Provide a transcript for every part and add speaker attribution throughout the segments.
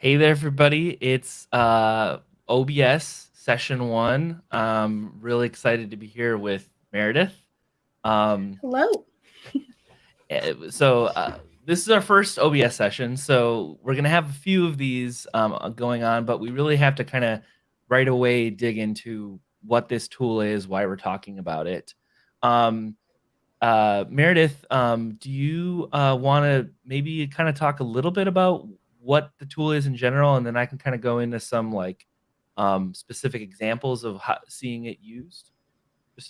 Speaker 1: Hey there, everybody. It's uh, OBS session one. Um, really excited to be here with Meredith. Um,
Speaker 2: Hello.
Speaker 1: eh, so uh, this is our first OBS session, so we're gonna have a few of these um, going on, but we really have to kind of right away dig into what this tool is, why we're talking about it. Um, uh, Meredith, um, do you uh, want to maybe kind of talk a little bit about what the tool is in general, and then I can kind of go into some like um, specific examples of how, seeing it used?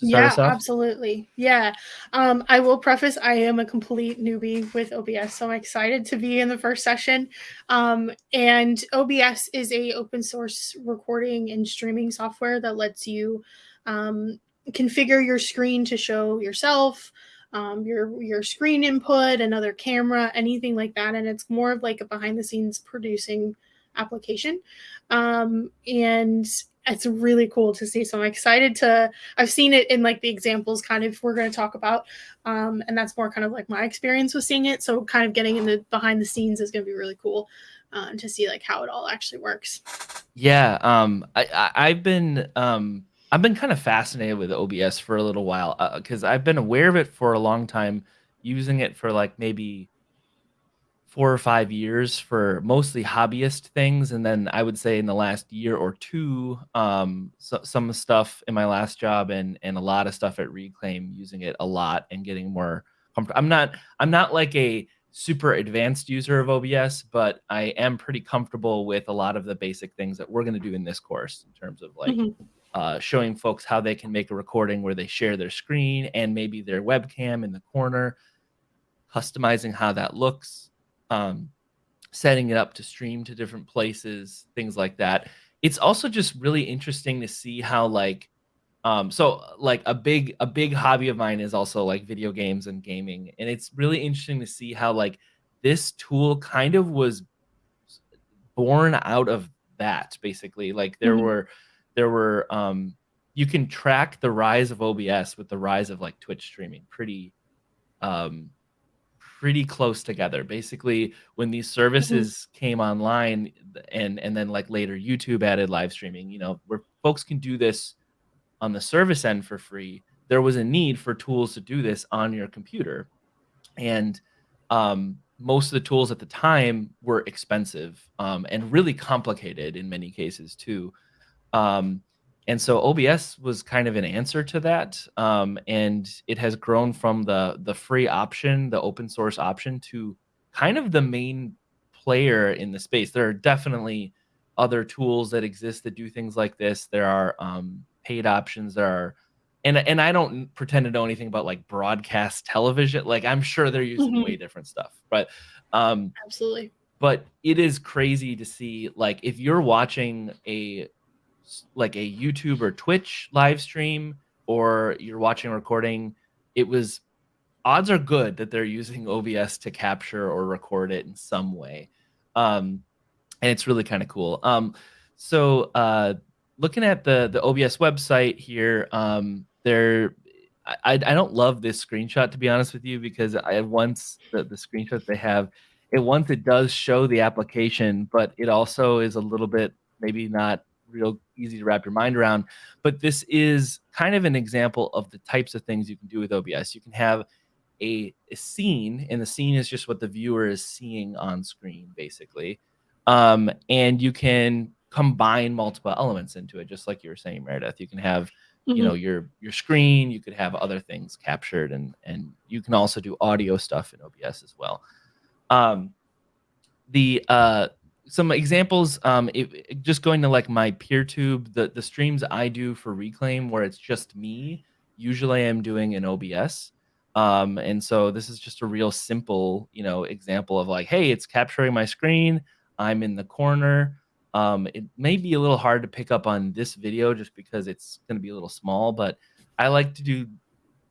Speaker 2: yeah, absolutely. Yeah. Um, I will preface I am a complete newbie with OBS, so I'm excited to be in the first session. Um, and OBS is a open source recording and streaming software that lets you um, configure your screen to show yourself, um, your your screen input, another camera, anything like that. And it's more of like a behind the scenes producing application. Um, and it's really cool to see. So I'm excited to. I've seen it in like the examples, kind of we're going to talk about, um, and that's more kind of like my experience with seeing it. So kind of getting in the behind the scenes is going to be really cool. Um, to see like how it all actually works.
Speaker 1: Yeah, um, I, I have been um, I've been kind of fascinated with OBS for a little while because uh, I've been aware of it for a long time, using it for like maybe four or five years for mostly hobbyist things, and then I would say in the last year or two, um, so, some stuff in my last job and and a lot of stuff at Reclaim using it a lot and getting more comfortable. I'm not I'm not like a super advanced user of OBS, but I am pretty comfortable with a lot of the basic things that we're going to do in this course in terms of like. Mm-hmm uh, showing folks how they can make a recording where they share their screen and maybe their webcam in the corner, customizing how that looks, um, setting it up to stream to different places, things like that. It's also just really interesting to see how like um so like a big a big hobby of mine is also like video games and gaming and it's really interesting to see how like this tool kind of was born out of that basically like there mm-hmm. were there were um, you can track the rise of OBS with the rise of like Twitch streaming pretty um, pretty close together. Basically, when these services mm-hmm. came online and and then like later YouTube added live streaming, you know, where folks can do this on the service end for free, there was a need for tools to do this on your computer. And um, most of the tools at the time were expensive um, and really complicated in many cases too. Um, and so OBS was kind of an answer to that, um, and it has grown from the the free option, the open source option, to kind of the main player in the space. There are definitely other tools that exist that do things like this. There are um, paid options. There are, and and I don't pretend to know anything about like broadcast television. Like I'm sure they're using mm-hmm. way different stuff, but um,
Speaker 2: absolutely.
Speaker 1: But it is crazy to see like if you're watching a like a YouTube or Twitch live stream or you're watching a recording, it was odds are good that they're using OBS to capture or record it in some way. Um, and it's really kind of cool. Um, so uh, looking at the the OBS website here, um, there I, I don't love this screenshot to be honest with you because I once the, the screenshot they have it once it does show the application, but it also is a little bit maybe not real easy to wrap your mind around. But this is kind of an example of the types of things you can do with OBS. You can have a, a scene, and the scene is just what the viewer is seeing on screen, basically. Um, and you can combine multiple elements into it, just like you were saying, Meredith. You can have mm-hmm. you know your your screen you could have other things captured and and you can also do audio stuff in obs as well um the uh some examples um it, just going to like my peertube the the streams i do for reclaim where it's just me usually i'm doing an obs um and so this is just a real simple you know example of like hey it's capturing my screen i'm in the corner. Um it may be a little hard to pick up on this video just because it's going to be a little small but i like to do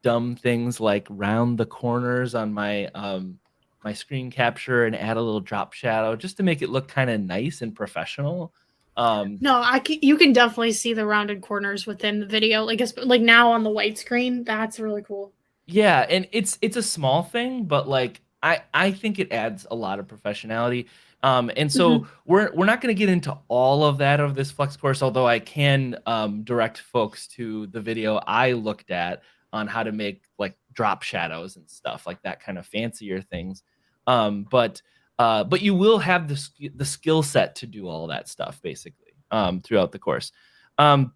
Speaker 1: dumb things like round the corners on my um my screen capture and add a little drop shadow just to make it look kind of nice and professional. Um,
Speaker 2: no, I can, you can definitely see the rounded corners within the video, like like now on the white screen. That's really cool.
Speaker 1: Yeah, and it's it's a small thing, but like I I think it adds a lot of professionality. Um, and so mm-hmm. we're we're not going to get into all of that of this flex course, although I can um, direct folks to the video I looked at on how to make like drop shadows and stuff like that kind of fancier things. Um, but uh, but you will have the the skill set to do all that stuff basically um, throughout the course. Um,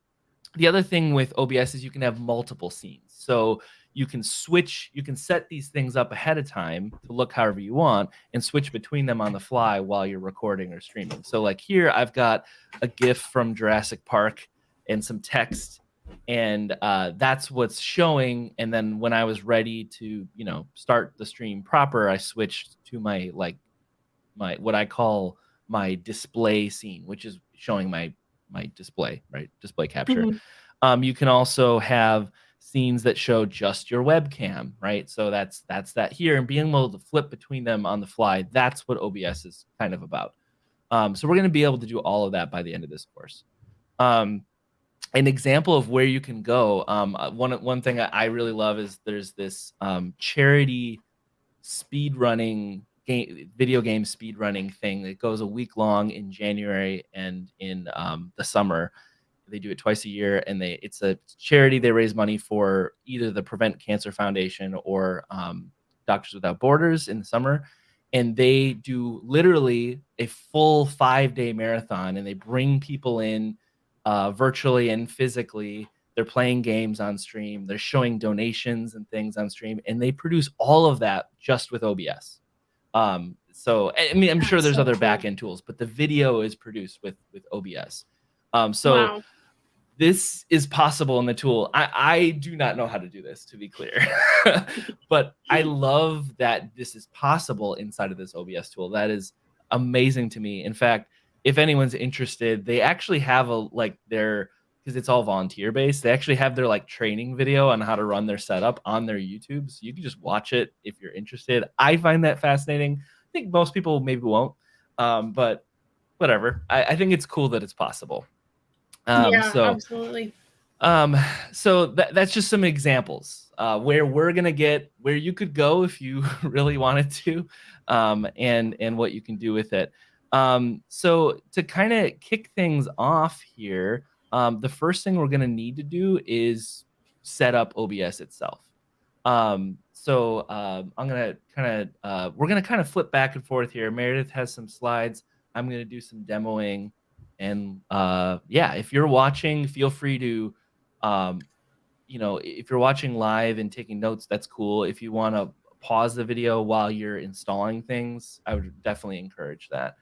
Speaker 1: the other thing with OBS is you can have multiple scenes. So you can switch, you can set these things up ahead of time to look however you want and switch between them on the fly while you're recording or streaming. So like here, I've got a GIF from Jurassic Park and some text and uh, that's what's showing. And then when I was ready to, you know, start the stream proper, I switched to my like my what I call my display scene, which is showing my my display, right? Display capture. Mm-hmm. Um, you can also have scenes that show just your webcam, right? So that's that's that here, and being able to flip between them on the fly. That's what OBS is kind of about. Um, so we're going to be able to do all of that by the end of this course. Um, an example of where you can go. Um, uh, one one thing I really love is there's this um, charity speed running game, video game speed running thing that goes a week long in January and in um, the summer. They do it twice a year, and they it's a charity. They raise money for either the Prevent Cancer Foundation or um, Doctors Without Borders in the summer, and they do literally a full five day marathon, and they bring people in uh, virtually and physically. They're playing games on stream. They're showing donations and things on stream, and they produce all of that just with OBS. Um, so I mean, I'm That's sure there's so other cool. backend tools, but the video is produced with with OBS. Um, so wow. this is possible in the tool. I, I do not know how to do this, to be clear, but I love that this is possible inside of this OBS tool. That is amazing to me. In fact, if anyone's interested, they actually have a like their because it's all volunteer based. They actually have their like training video on how to run their setup on their YouTube. So you can just watch it if you're interested. I find that fascinating. I think most people maybe won't, um, but whatever. I, I, think it's cool that it's possible.
Speaker 2: Um, yeah, so, absolutely.
Speaker 1: Um, so that, that's just some examples uh, where we're gonna get where you could go if you really wanted to, um, and and what you can do with it. Um, so to kind of kick things off here um, the first thing we're going to need to do is set up OBS itself. Um, so uh, I'm going to kind of, uh, we're going to kind of flip back and forth here. Meredith has some slides. I'm going to do some demoing. And uh, yeah, if you're watching, feel free to, um, you know, if you're watching live and taking notes, that's cool. If you want to pause the video while you're installing things, I would definitely encourage that.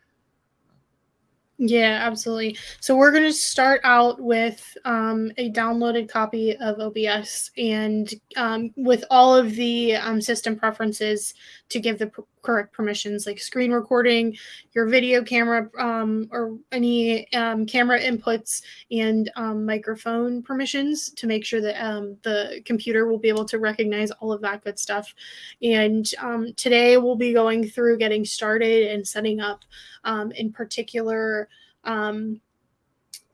Speaker 2: Yeah, absolutely. So we're going to start out with um, a downloaded copy of OBS and um, with all of the um, system preferences to give the correct permissions, like screen recording, your video camera, um, or any um, camera inputs and um, microphone permissions to make sure that the computer will be able to recognize all of that good stuff. And today we'll be going through getting started and setting up, in particular um,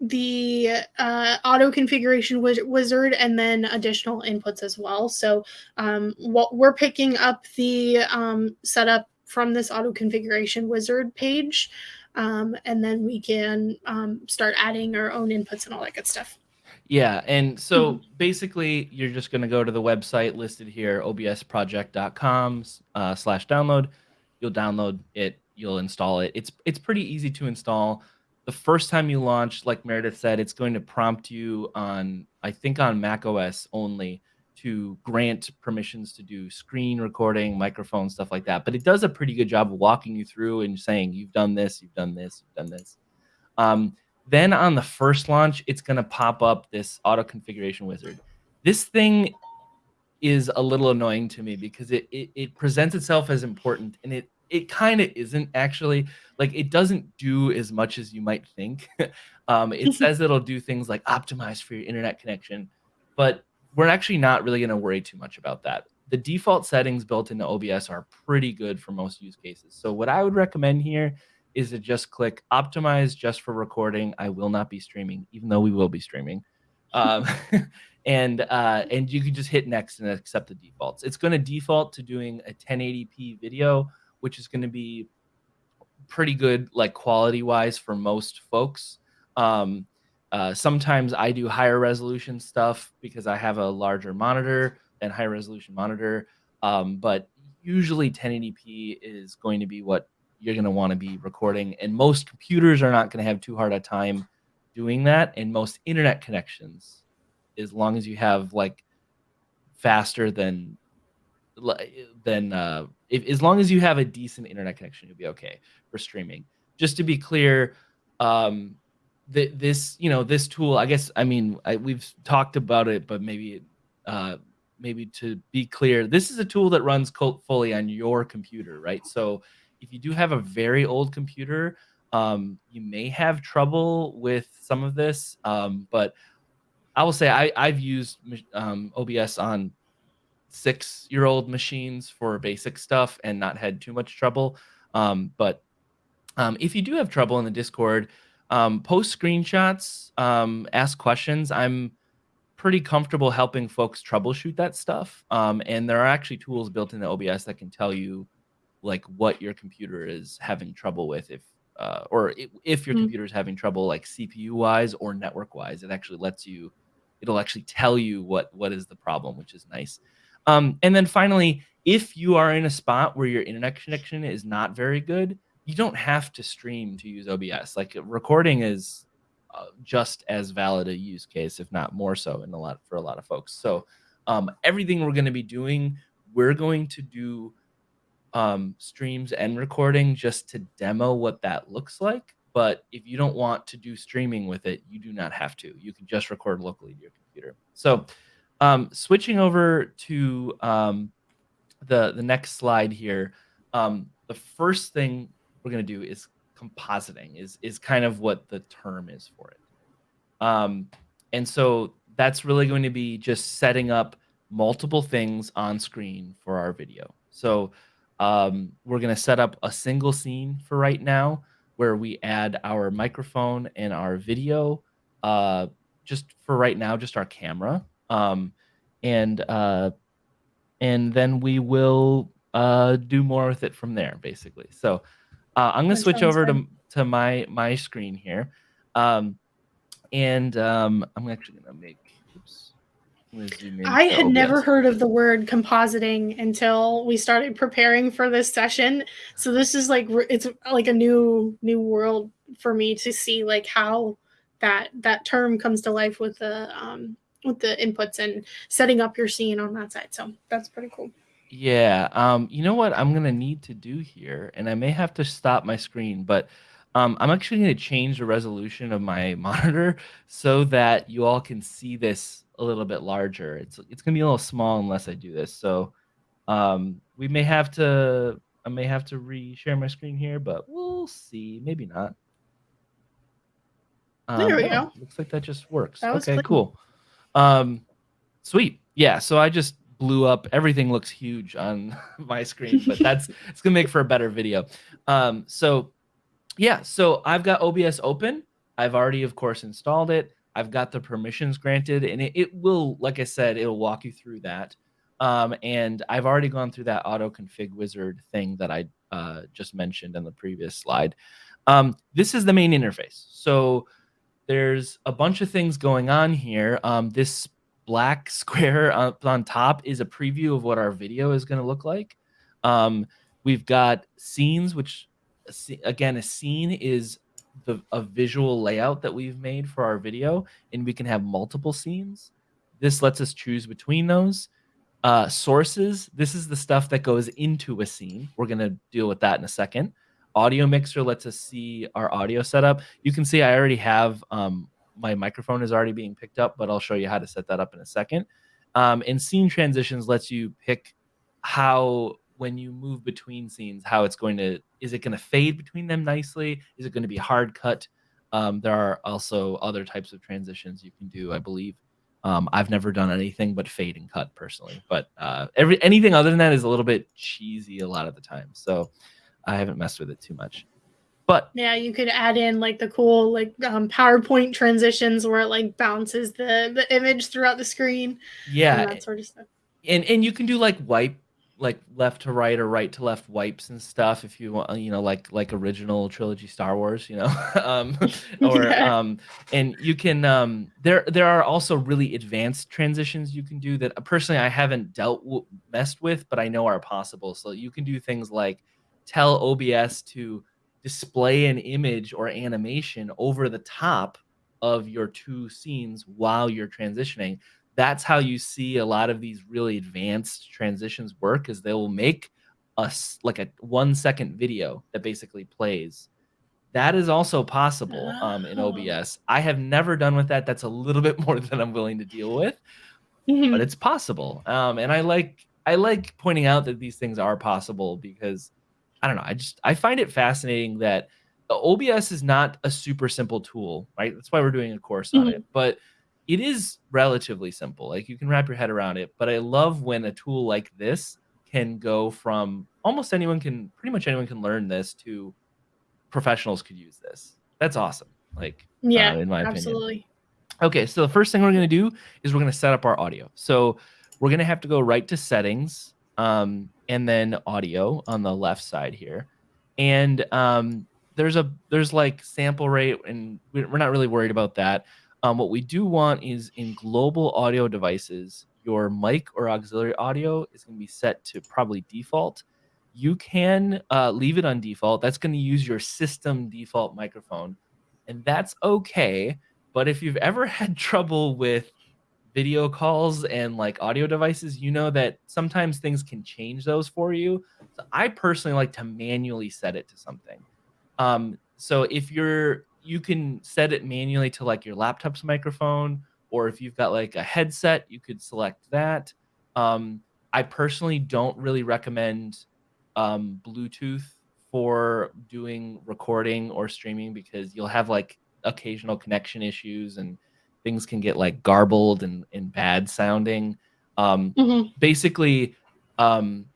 Speaker 2: the uh, auto configuration wizard and then additional inputs as well. So um, what we're picking up the um, setup from this auto configuration wizard page, um, and then we can um, start adding our own inputs and all that good stuff.
Speaker 1: Yeah, and so mm-hmm. basically, you're just going to go to the website listed here, obsproject.com uh, slash download. You'll download it. You'll install it. It's it's pretty easy to install the first time you launch, like Meredith said, it's going to prompt you on, I think, on Mac OS only to grant permissions to do screen recording, microphone, stuff like that. But it does a pretty good job of walking you through and saying, you've done this, you've done this, you've done this. Um, then on the first launch, it's going to pop up this auto configuration wizard. This thing is a little annoying to me because it, it, it presents itself as important and it it kind of isn't actually. Like it doesn't do as much as you might think. Um, it says it'll do things like optimize for your internet connection but we're actually not really going to worry too much about that. The default settings built into obs are pretty good for most use cases. So what i would recommend here is to just click optimize just for recording. I will not be streaming even though we will be streaming. Um, and uh, and you can just hit next and accept the defaults. It's going to default to doing a 1080p video which is going to be pretty good like quality wise for most folks. Um, uh, sometimes I do higher resolution stuff because I have a larger monitor and high resolution monitor. Um, but usually 1080p is going to be what you're going to want to be recording. And most computers are not going to have too hard a time doing that. And most internet connections, as long as you have like faster than than uh, if, as long as you have a decent internet connection, you'll be okay for streaming. Just to be clear, um, th- this you know this tool, I guess I mean I, we've talked about it, but maybe uh, maybe to be clear, this is a tool that runs fully on your computer, right? So if you do have a very old computer, um, you may have trouble with some of this, um, but I will say I, I've used um, OBS on six year old machines for basic stuff and not had too much trouble. Um, but um, if you do have trouble in the Discord, um, post screenshots, um, ask questions. I'm pretty comfortable helping folks troubleshoot that stuff. Um, and there are actually tools built into OBS that can tell you like what your computer is having trouble with if uh, or if your mm-hmm. computer is having trouble like CPU wise or network wise, it actually lets you, it'll actually tell you what what is the problem, which is nice. Um, and then finally, if you are in a spot where your internet connection is not very good, you don't have to stream to use OBS. Like recording is uh, just as valid a use case, if not more so, in a lot for a lot of folks. So um, everything we're going to be doing, we're going to do um, streams and recording just to demo what that looks like. But if you don't want to do streaming with it, you do not have to. You can just record locally to your computer. So um, switching over to um, the the next slide here, um, the first thing we're going to do is compositing. Is is kind of what the term is for it. Um, and so that's really going to be just setting up multiple things on screen for our video. So um, we're going to set up a single scene for right now where we add our microphone and our video. Uh, just for right now, just our camera um, and uh, and then we will uh, do more with it from there, basically. So uh, I'm going to switch over to to my my screen here, um, and um, I'm actually going to make. Oops.
Speaker 2: I had never heard of the word compositing until we started preparing for this session. So this is like it's like a new new world for me to see like how that that term comes to life with the um with the inputs and setting up your scene on that side. So that's pretty cool.
Speaker 1: Yeah. Um, you know what I'm gonna need to do here, and I may have to stop my screen, but um, I'm actually gonna change the resolution of my monitor so that you all can see this a little bit larger. It's it's gonna be a little small unless I do this. So um, we may have to I may have to re-share my screen here, but we'll see. Maybe not.
Speaker 2: Um, there we oh, go.
Speaker 1: Looks like that just works. That okay, cool. Um, sweet. Yeah. So I just blew up. Everything looks huge on my screen, but that's it's gonna make for a better video. Um, so yeah. So I've got OBS open. I've already, of course, installed it. I've got the permissions granted, and it, it will, like I said, it'll walk you through that. Um, and I've already gone through that auto config wizard thing that I uh, just mentioned in the previous slide. Um, this is the main interface. So there's a bunch of things going on here. Um, this black square up on top is a preview of what our video is going to look like. Um, we've got scenes, which again, a scene is the a visual layout that we've made for our video, and we can have multiple scenes. This lets us choose between those. Uh, sources, this is the stuff that goes into a scene. We're going to deal with that in a second audio mixer lets us see our audio setup. You can see I already have um, my microphone is already being picked up, but I'll show you how to set that up in a second. Um, and scene transitions lets you pick how when you move between scenes, how it's going to is it going to fade between them nicely? Is it going to be hard cut? Um, there are also other types of transitions you can do, I believe. Um, I've never done anything but fade and cut personally, but uh, every anything other than that is a little bit cheesy a lot of the time. So I haven't messed with it too much. But
Speaker 2: yeah, you could add in like the cool like um, PowerPoint transitions where it like bounces the the image throughout the screen.
Speaker 1: Yeah,
Speaker 2: that sort of stuff.
Speaker 1: And and you can do like wipe like left to right or right to left wipes and stuff if you want you know like like original trilogy star wars you know um or yeah. um and you can um there there are also really advanced transitions you can do that personally i haven't dealt w- messed with but i know are possible so you can do things like tell obs to display an image or animation over the top of your two scenes while you're transitioning. That's how you see a lot of these really advanced transitions work is they will make us like a one second video that basically plays. That is also possible um, in oh. obs i have never done with that. That's a little bit more than i'm willing to deal with mm-hmm. but it's possible. Um, and i like i like pointing out that these things are possible because i don't know i just i find it fascinating that obs is not a super simple tool right that's why we're doing a course mm-hmm. on it but it is relatively simple. Like you can wrap your head around it. But I love when a tool like this can go from almost anyone can pretty much anyone can learn this to professionals could use this. That's awesome. Like
Speaker 2: yeah, uh, in my absolutely. opinion.
Speaker 1: Okay, so the first thing we're gonna do is we're gonna set up our audio. So we're gonna have to go right to settings, um, and then audio on the left side here, and um, there's a there's like sample rate, and we're not really worried about that. Um, what we do want is in global audio devices, your mic or auxiliary audio is going to be set to probably default. You can uh, leave it on default. That's going to use your system default microphone, and that's okay. But if you've ever had trouble with video calls and like audio devices, you know that sometimes things can change those for you. So I personally like to manually set it to something. Um, so if you're you can set it manually to like your laptop's microphone, or if you've got like a headset, you could select that. Um, I personally don't really recommend um, Bluetooth for doing recording or streaming because you'll have like occasional connection issues and things can get like garbled and, and bad sounding. Um, mm-hmm. Basically, um,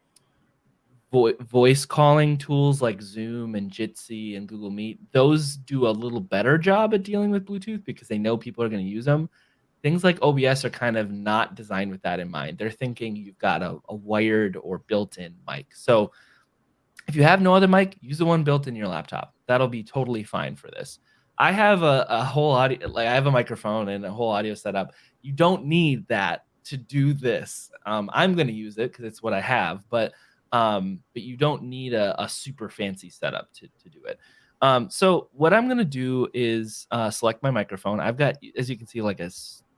Speaker 1: vo- voice calling tools like Zoom and Jitsi and Google Meet, those do a little better job at dealing with Bluetooth because they know people are going to use them. Things like OBS are kind of not designed with that in mind. They're thinking you've got a, a wired or built in mic. So if you have no other mic, use the one built in your laptop. That'll be totally fine for this. I have a, a whole audio, like I have a microphone and a whole audio setup. You don't need that to do this. Um, I'm going to use it because it's what I have, but um, but you don't need a, a, super fancy setup to, to do it. Um, so what I'm gonna do is uh, select my microphone. I've got, as you can see, like a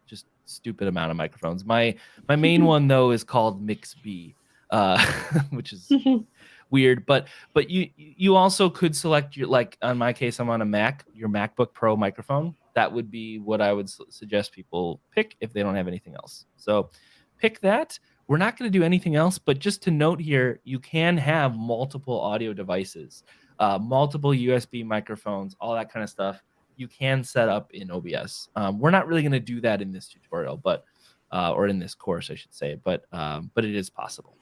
Speaker 1: just stupid amount of microphones. My my main one though is called Mix B, uh, which is weird. But but you you also could select your like on my case I'm on a Mac, your MacBook Pro microphone. That would be what I would suggest people pick if they don't have anything else. So pick that. We're not going to do anything else, but just to note here, you can have multiple audio devices, uh, multiple USB microphones, all that kind of stuff. You can set up in OBS. Um, we're not really going to do that in this tutorial, but uh, or in this course, I should say, but um, but it is possible.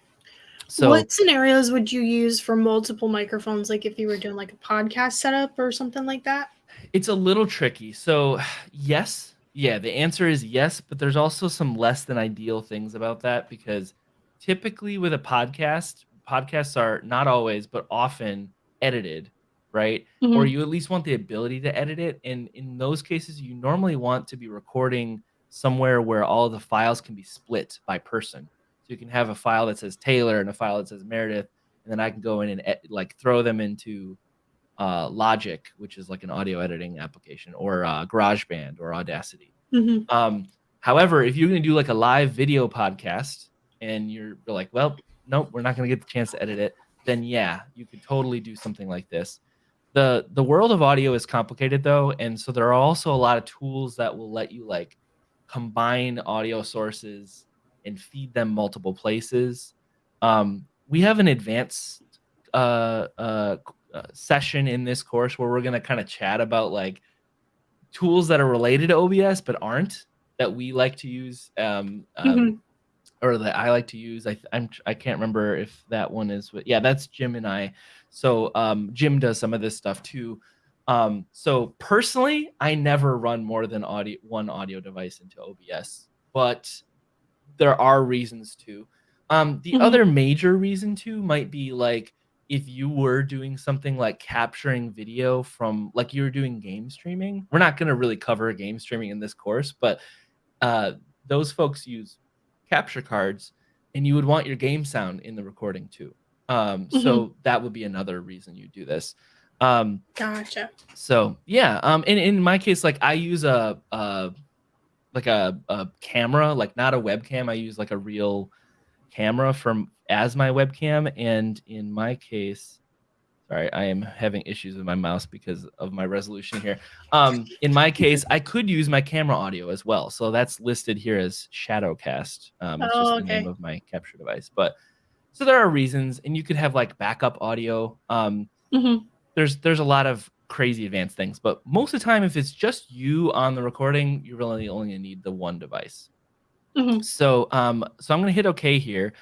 Speaker 2: So, what scenarios would you use for multiple microphones? Like if you were doing like a podcast setup or something like that?
Speaker 1: It's a little tricky. So, yes, yeah, the answer is yes, but there's also some less than ideal things about that because typically with a podcast, podcasts are not always, but often edited, right? Mm-hmm. Or you at least want the ability to edit it. And in those cases, you normally want to be recording somewhere where all the files can be split by person. You can have a file that says Taylor and a file that says Meredith, and then I can go in and like throw them into uh, Logic, which is like an audio editing application, or uh, GarageBand or Audacity. Mm-hmm. Um, however, if you're going to do like a live video podcast and you're, you're like, well, nope, we're not going to get the chance to edit it, then yeah, you could totally do something like this. The the world of audio is complicated though, and so there are also a lot of tools that will let you like combine audio sources and feed them multiple places. Um, we have an advanced uh, uh, uh, session in this course where we're going to kind of chat about like tools that are related to OBS but aren't that we like to use um, um mm-hmm. or that I like to use. I I'm I can't remember if that one is yeah, that's Jim and I. So um, Jim does some of this stuff too. Um, so personally, I never run more than audio one audio device into OBS, but there are reasons to. Um, the mm-hmm. other major reason too might be like if you were doing something like capturing video from like you were doing game streaming. We're not going to really cover game streaming in this course, but uh, those folks use capture cards, and you would want your game sound in the recording too. Um, mm-hmm. So that would be another reason you do this. Um,
Speaker 2: gotcha.
Speaker 1: So yeah, um, and, and in my case, like I use a, a like a, a camera, like not a webcam. I use like a real camera from as my webcam, and in my case, sorry, I am having issues with my mouse because of my resolution here. Um, in my case, I could use my camera audio as well, so that's listed here as Shadowcast. Um, it's oh, just the okay. name of my capture device, but so there are reasons, and you could have like backup audio. Um, mm-hmm. There's there's a lot of crazy advanced things, but most of the time, if it's just you on the recording, you really only need the one device. Mm-hmm. So um, so I'm gonna hit OK here.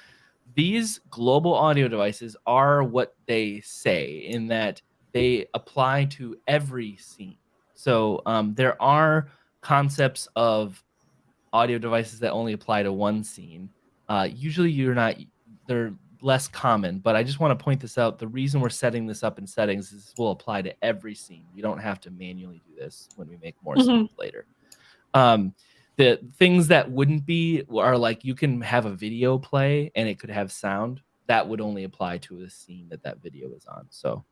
Speaker 1: These global audio devices are what they say in that they apply to every scene. So um, there are concepts of audio devices that only apply to one scene. Uh, usually, you're not they're less common, but I just want to point this out. The reason we're setting this up in settings is this will apply to every scene. You don't have to manually do this when we make more mm-hmm. scenes later. Um, the things that wouldn't be are like you can have a video play and it could have sound. That would only apply to a scene that that video is on. So,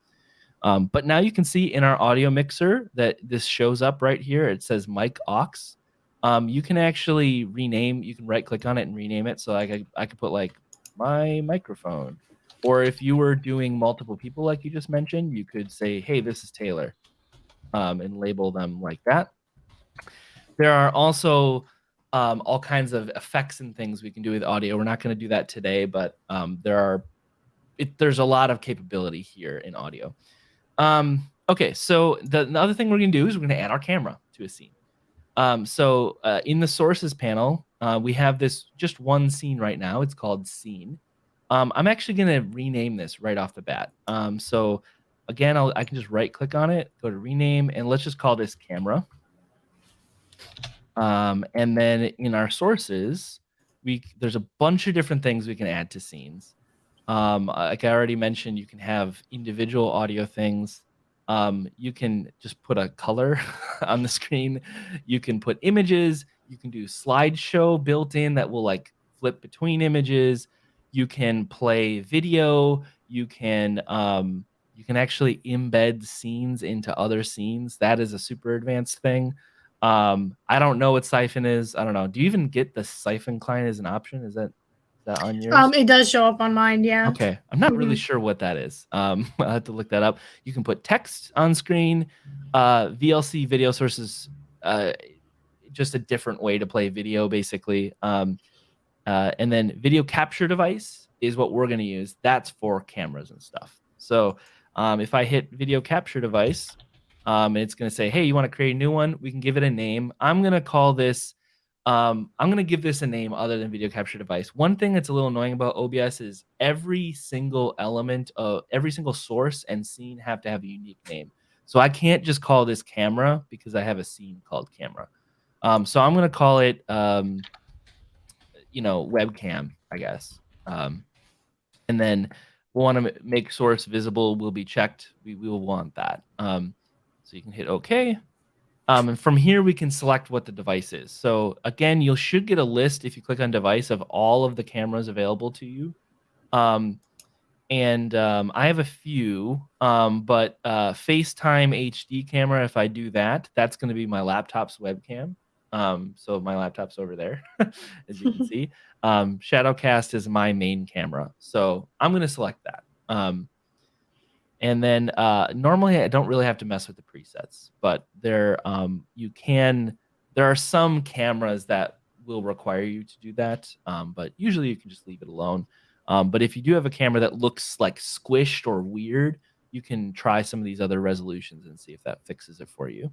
Speaker 1: um, but now you can see in our audio mixer that this shows up right here. It says Mic/Aux. Um, you can actually rename. You can right click on it and rename it. So like I, I could put like my microphone. Or if you were doing multiple people, like you just mentioned, you could say, hey, this is Taylor, um, and label them like that. There are also um, all kinds of effects and things we can do with audio. We're not going to do that today, but um, there are it, there's a lot of capability here in audio. Um, okay, so the, the, other thing we're going to do is we're going to add our camera to a scene. Um, so uh, in the sources panel, uh, we have this just one scene right now. It's called scene. Um, I'm actually going to rename this right off the bat. Um, so again, I'll, I can just right click on it, go to rename, and let's just call this camera. Um, and then in our sources, we there's a bunch of different things we can add to scenes. Um, like I already mentioned, you can have individual audio things. Um, you can just put a color on the screen. You can put images. You can do slideshow built in that will like flip between images. You can play video. You can um, you can actually embed scenes into other scenes. That is a super advanced thing. Um, I don't know what Syphon is. I don't know. Do you even get the Syphon client as an option? Is that that on yours?
Speaker 2: Um, it does show up on mine. Yeah.
Speaker 1: Okay, I'm not mm-hmm. really sure what that is. Um, I'll have to look that up. You can put text on screen. Uh, VLC video sources. Uh, just a different way to play video, basically. Um, uh, and then video capture device is what we're going to use. That's for cameras and stuff. So um, if I hit video capture device, um, it's going to say, hey, you want to create a new one? We can give it a name. I'm going to call this, um, I'm going to give this a name other than video capture device. One thing that's a little annoying about OBS is every single element of every single source and scene have to have a unique name. So I can't just call this camera because I have a scene called camera. Um, so I'm going to call it, um, you know, webcam, I guess. Um, and then we'll want to make source visible will be checked. We, we will want that. Um, so you can hit OK. Um, and from here, we can select what the device is. So again, you should get a list if you click on device of all of the cameras available to you. Um, and um, I have a few, um, but uh, FaceTime HD camera, if I do that, that's going to be my laptop's webcam. Um, so my laptop's over there, as you can see. Um, Shadowcast is my main camera. So I'm going to select that. Um, and then uh, normally I don't really have to mess with the presets, but there um, you can. There are some cameras that will require you to do that, um, but usually you can just leave it alone. Um, but if you do have a camera that looks like squished or weird, you can try some of these other resolutions and see if that fixes it for you.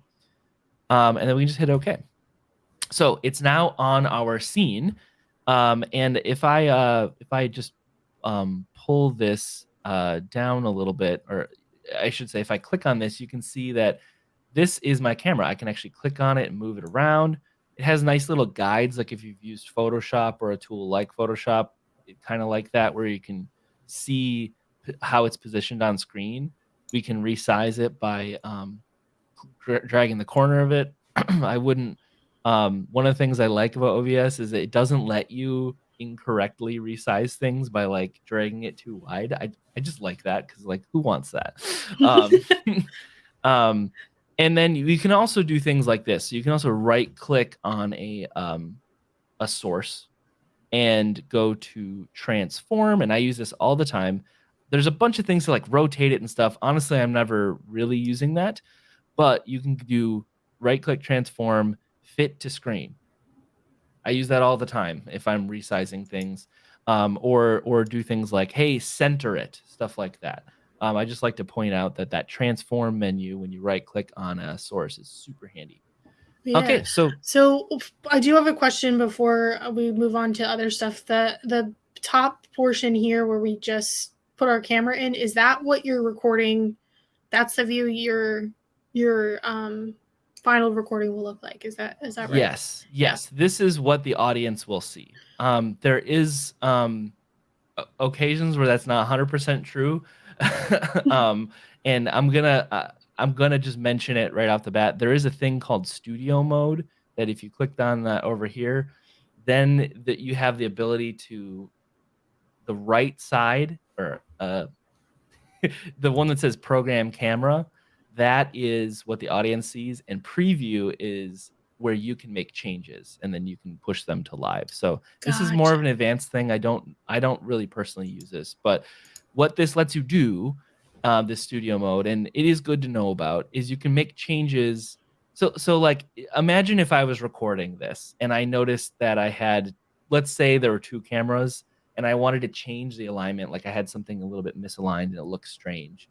Speaker 1: Um, and then we can just hit OK. So it's now on our scene. Um, and if I uh, if I just um, pull this uh, down a little bit, or I should say, if I click on this, you can see that this is my camera. I can actually click on it and move it around. It has nice little guides, like if you've used Photoshop or a tool like Photoshop, kind of like that, where you can see how it's positioned on screen. We can resize it by um, dragging the corner of it. I wouldn't. Um, one of the things I like about OBS is it doesn't let you incorrectly resize things by like dragging it too wide. I I just like that because like who wants that? Um, um, and then you can also do things like this. You can also right click on a um, a source and go to transform. And I use this all the time. There's a bunch of things to like rotate it and stuff. Honestly, I'm never really using that, but you can do right click transform fit to screen. I use that all the time if I'm resizing things, um, or or do things like hey center it stuff like that. Um, I just like to point out that that transform menu when you right click on a source is super handy. Yeah. Okay, so
Speaker 2: so I do have a question before we move on to other stuff. The the top portion here where we just put our camera in is that what you're recording? That's the view your your um final recording will look like. Is that is that right?
Speaker 1: Yes, yes. Yeah. This is what the audience will see. Um, there is um, occasions where that's not 100% true. um, and I'm gonna uh, I'm gonna just mention it right off the bat. There is a thing called studio mode that if you clicked on that over here, then that you have the ability to the right side or uh, the one that says program camera. That is what the audience sees, and preview is where you can make changes and then you can push them to live. So this is more of an advanced thing. I don't I don't really personally use this, but what this lets you do uh, this studio mode, and it is good to know about, is you can make changes. So, so like, imagine if I was recording this and I noticed that I had, let's say there were two cameras, and I wanted to change the alignment, like I had something a little bit misaligned and it looks strange.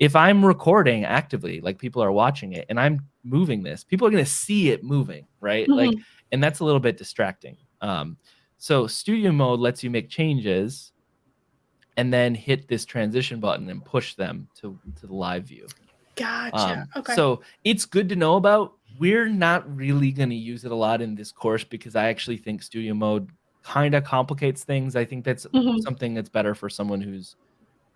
Speaker 1: If I'm recording actively, like people are watching it, and I'm moving this, people are going to see it moving, right? Mm-hmm. Like, and that's a little bit distracting. Um, so studio mode lets you make changes and then hit this transition button and push them to, to the live view.
Speaker 2: Gotcha. Um, okay.
Speaker 1: So it's good to know about. We're not really going to use it a lot in this course because I actually think studio mode kind of complicates things. I think that's mm-hmm. something that's better for someone who's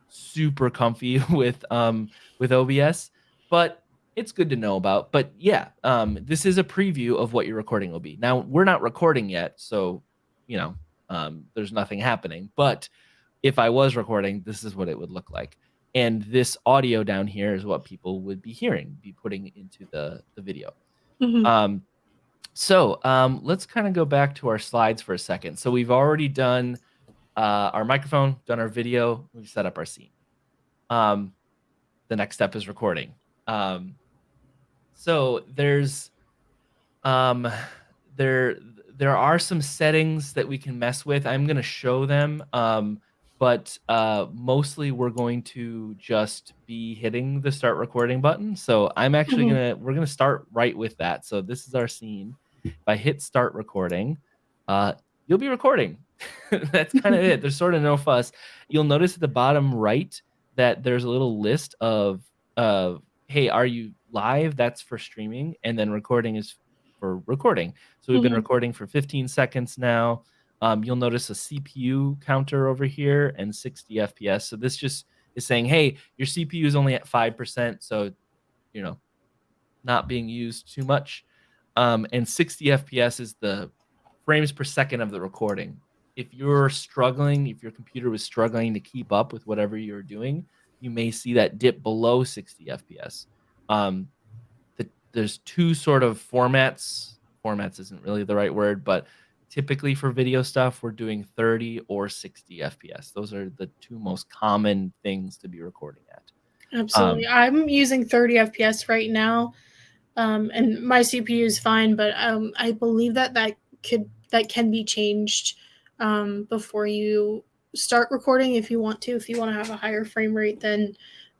Speaker 1: super comfy with um with OBS, but it's good to know about. But yeah, um this is a preview of what your recording will be. Now, we're not recording yet, so you know, um there's nothing happening, but if I was recording, this is what it would look like. And this audio down here is what people would be hearing, be putting into the, the video. Mm-hmm. Um, so um, let's kind of go back to our slides for a second. So we've already done uh, our microphone, done our video, we've set up our scene. Um, the next step is recording. Um, so there's um, there there are some settings that we can mess with. I'm going to show them. Um, but uh, mostly we're going to just be hitting the start recording button. So I'm actually mm-hmm. gonna we're gonna start right with that. So this is our scene. If I hit start recording, uh, you'll be recording. That's kind of it. There's sort of no fuss. You'll notice at the bottom right that there's a little list of of hey, are you live? That's for streaming, and then recording is for recording. So we've mm-hmm. been recording for 15 seconds now. Um, you'll notice a CPU counter over here and 60 FPS. So this just is saying, hey, your CPU is only at 5%. So, you know, not being used too much. Um, and 60 FPS is the frames per second of the recording. If you're struggling, if your computer was struggling to keep up with whatever you're doing, you may see that dip below 60 FPS. Um, the, there's two sort of formats. Formats isn't really the right word, but typically for video stuff we're doing 30 or 60 fps those are the two most common things to be recording at.
Speaker 2: Absolutely. Um, i'm using 30 fps right now um, and my cpu is fine but um, i believe that that could that can be changed um, before you start recording if you want to. If you want to have a higher frame rate than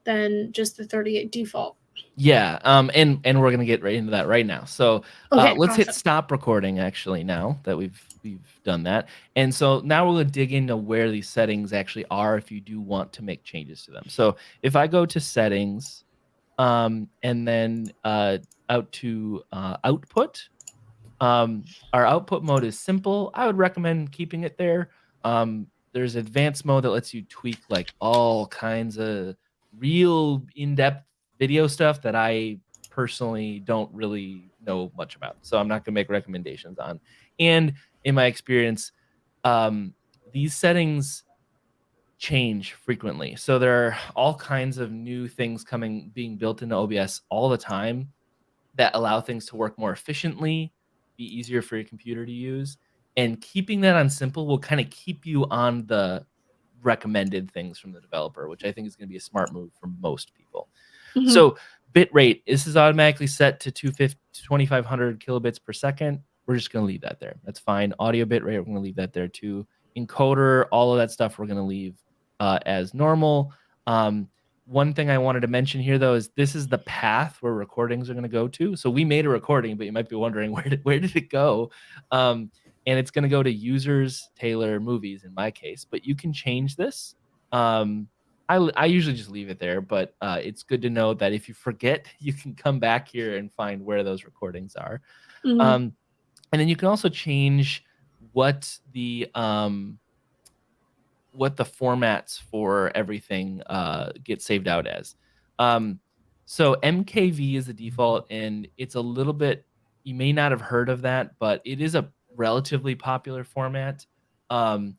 Speaker 2: than just the 38 default
Speaker 1: yeah, um, and and we're gonna get right into that right now. So uh, let's awesome. hit stop recording actually now that we've we've done that. And so now we're gonna dig into where these settings actually are if you do want to make changes to them. So if I go to settings, um, and then uh, out to uh, output, um, our output mode is simple. I would recommend keeping it there. Um, there's advanced mode that lets you tweak like all kinds of real in-depth video stuff that I personally don't really know much about. So I'm not going to make recommendations on. And in my experience, um, these settings change frequently. So there are all kinds of new things coming being built into OBS all the time that allow things to work more efficiently, be easier for your computer to use. And keeping that on simple will kind of keep you on the recommended things from the developer, which I think is going to be a smart move for most people. Mm-hmm. So bit rate, this is automatically set to 2500 kilobits per second. We're just going to leave that there. That's fine. Audio bit rate, we're going to leave that there too. Encoder, all of that stuff, we're going to leave uh, as normal. Um, one thing I wanted to mention here, though, is this is the path where recordings are going to go to. So we made a recording, but you might be wondering where did where did it go? Um, and it's going to go to users Taylor movies in my case. But you can change this. Um, I, I usually just leave it there, but uh, it's good to know that if you forget, you can come back here and find where those recordings are. Mm-hmm. Um, and then you can also change what the um, what the formats for everything uh, get saved out as. Um, so MKV is the default, and it's a little bit. You may not have heard of that, but it is a relatively popular format. Um,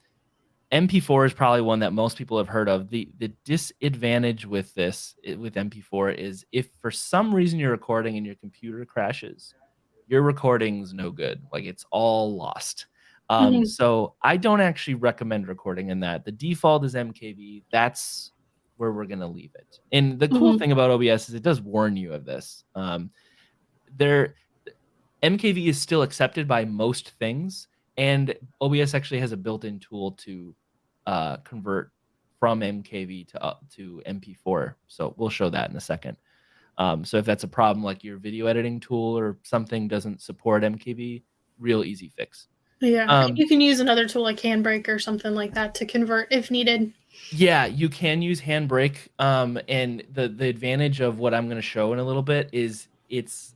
Speaker 1: MP4 is probably one that most people have heard of. The the disadvantage with this with MP4 is if for some reason you're recording and your computer crashes, your recording's no good. Like it's all lost. Um, mm-hmm. So I don't actually recommend recording in that. The default is MKV. That's where we're gonna leave it. And the cool mm-hmm. thing about OBS is it does warn you of this. Um, there, MKV is still accepted by most things, and OBS actually has a built-in tool to uh, convert from MKV to uh, to MP4. So we'll show that in a second. Um, so if that's a problem, like your video editing tool or something doesn't support MKV, real easy fix.
Speaker 2: Yeah, um, you can use another tool like Handbrake or something like that to convert if needed.
Speaker 1: Yeah, you can use Handbrake. Um, and the the advantage of what I'm going to show in a little bit is it's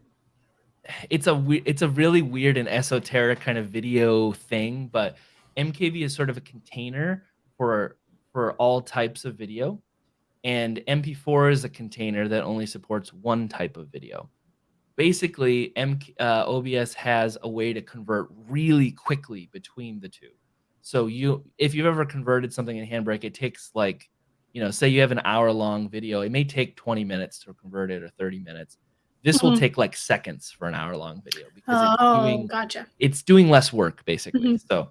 Speaker 1: it's a it's a really weird and esoteric kind of video thing, but MKV is sort of a container for for all types of video, and MP4 is a container that only supports one type of video basically M, uh, OBS has a way to convert really quickly between the two. So you, if you've ever converted something in Handbrake, it takes like, you know, say you have an hour long video, it may take 20 minutes to convert it or 30 minutes. This mm-hmm. will take like seconds for an hour long video because
Speaker 2: oh, it's doing, gotcha.
Speaker 1: It's doing less work basically. Mm-hmm. So,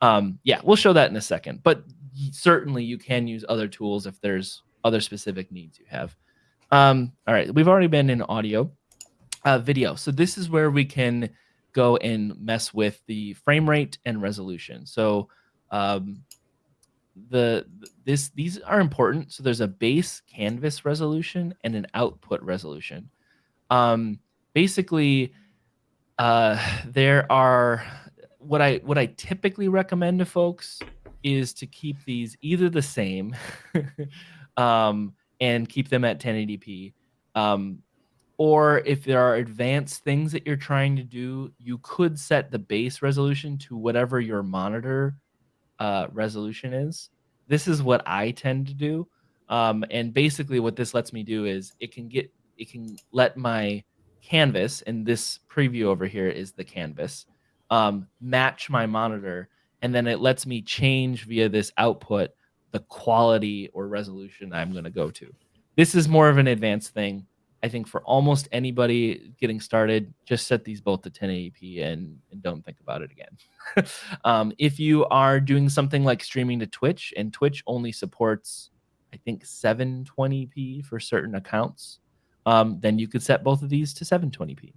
Speaker 1: um, yeah, we'll show that in a second. But certainly you can use other tools if there's other specific needs you have. Um, all right, we've already been in audio uh, video. So this is where we can go and mess with the frame rate and resolution. So um, the this these are important. So there's a base canvas resolution and an output resolution. Um, basically, uh, there are what I what I typically recommend to folks is to keep these either the same um, and keep them at 1080p. Um, or if there are advanced things that you're trying to do, you could set the base resolution to whatever your monitor uh, resolution is. This is what I tend to do. Um, and basically what this lets me do is it can get, it can let my canvas, and this preview over here is the canvas, um, match my monitor. And then it lets me change via this output the quality or resolution I'm going to go to. This is more of an advanced thing I think for almost anybody getting started, just set these both to 1080p and, and don't think about it again. um, if you are doing something like streaming to Twitch, and Twitch only supports, I think, 720p for certain accounts, um, then you could set both of these to 720p.